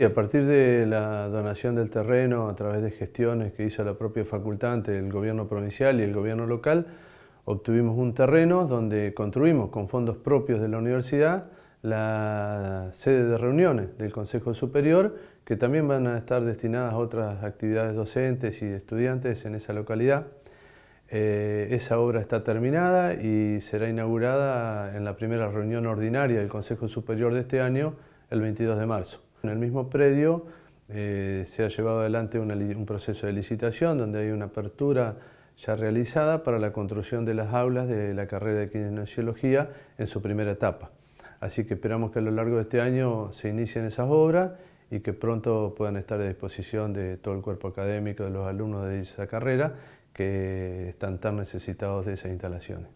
A partir de la donación del terreno a través de gestiones que hizo la propia facultante, el gobierno provincial y el gobierno local, obtuvimos un terreno donde construimos con fondos propios de la universidad la sede de reuniones del Consejo Superior, que también van a estar destinadas a otras actividades docentes y estudiantes en esa localidad. Eh, esa obra está terminada y será inaugurada en la primera reunión ordinaria del Consejo Superior de este año, el 22 de marzo. En el mismo predio eh, se ha llevado adelante un proceso de licitación donde hay una apertura ya realizada para la construcción de las aulas de la carrera de kinesiología en su primera etapa. Así que esperamos que a lo largo de este año se inicien esas obras y que pronto puedan estar a disposición de todo el cuerpo académico, de los alumnos de esa carrera que están tan necesitados de esas instalaciones.